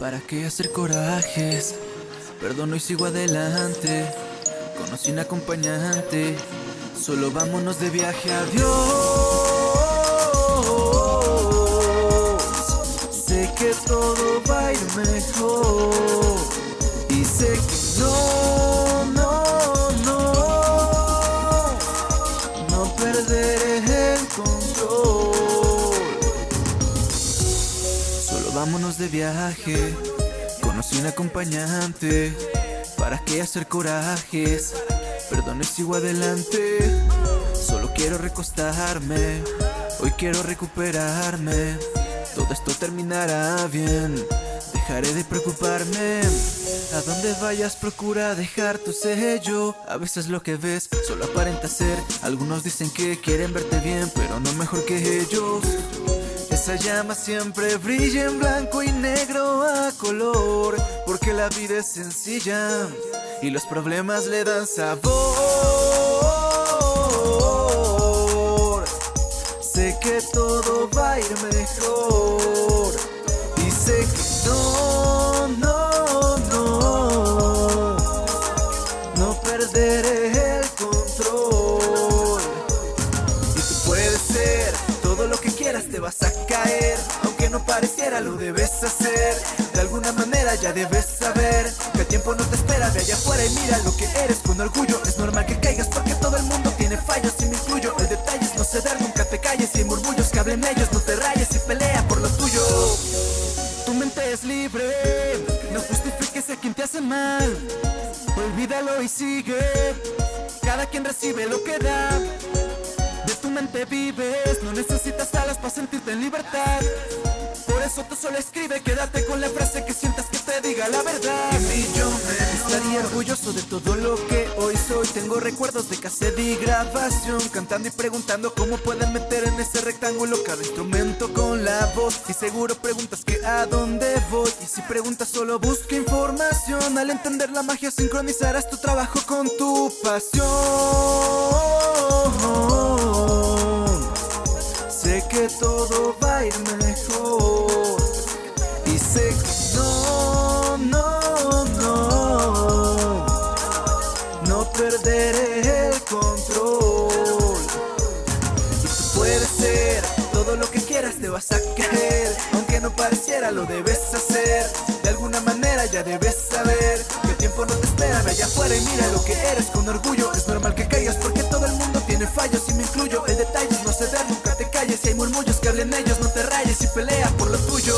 ¿Para qué hacer corajes? Perdono y sigo adelante. Conocí un acompañante. Solo vámonos de viaje, adiós. Vámonos de viaje. Conocí un acompañante. ¿Para qué hacer corajes? Perdón, sigo adelante. Solo quiero recostarme. Hoy quiero recuperarme. Todo esto terminará bien. Dejaré de preocuparme. A donde vayas, procura dejar tu sello. A veces lo que ves solo aparenta ser. Algunos dicen que quieren verte bien, pero no mejor que ellos. Esa llama siempre brilla en blanco y negro a color, porque la vida es sencilla y los problemas le dan sabor. Sé que todo va a ir mejor vas a caer, aunque no pareciera lo debes hacer. De alguna manera ya debes saber que el tiempo no te espera de allá afuera y mira lo que eres con orgullo. Es normal que caigas porque todo el mundo tiene fallos y me incluyo. El detalle es no ceder, nunca te calles y hay murmullos que hablen ellos, no te rayes y pelea por lo tuyo. Tu mente es libre, no justifiques a quien te hace mal. Olvídalo y sigue. Cada quien recibe lo que da. De tu mente vives, no necesitas alas para sentirte en libertad. Por eso tú solo escribe, quédate con la frase que sientas que te diga la verdad. Y yo me estaría orgulloso de todo lo que hoy soy. Tengo recuerdos de cassette y grabación, cantando y preguntando cómo pueden meter en ese rectángulo cada instrumento con la voz. Y seguro preguntas que a dónde voy. Y si preguntas, solo busca información. Al entender la magia, sincronizarás tu trabajo con tu pasión. el control. Y tú puedes ser todo lo que quieras te vas a caer. Aunque no pareciera lo debes hacer. De alguna manera ya debes saber Que el tiempo no te espera, ve allá afuera y mira lo que eres. Con orgullo Es normal que caigas porque todo el mundo tiene fallos y me incluyo. El detalle es no ceder, nunca te calles. Si hay murmullos que hablen ellos no te rayes y pelea por lo tuyo.